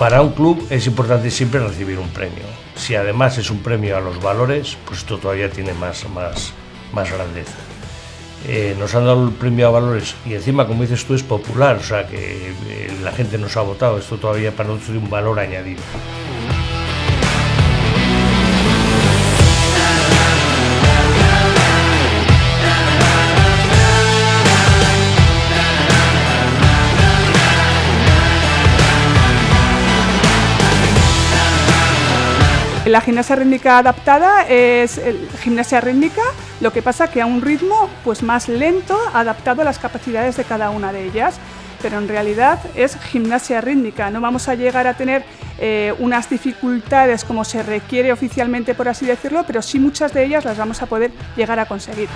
para un club es importante siempre recibir un premio. Si además es un premio a los valores, pues esto todavía tiene más, más, más grandeza. Eh, nos han dado el premio a valores y encima, como dices tú, es popular, o sea que eh, la gente nos ha votado, esto todavía para nosotros tiene un valor añadido. La gimnasia rítmica adaptada es gimnasia rítmica, lo que pasa que a un ritmo pues más lento, adaptado a las capacidades de cada una de ellas. Pero en realidad es gimnasia rítmica, no vamos a llegar a tener eh, unas dificultades como se requiere oficialmente, por así decirlo, pero sí muchas de ellas las vamos a poder llegar a conseguir.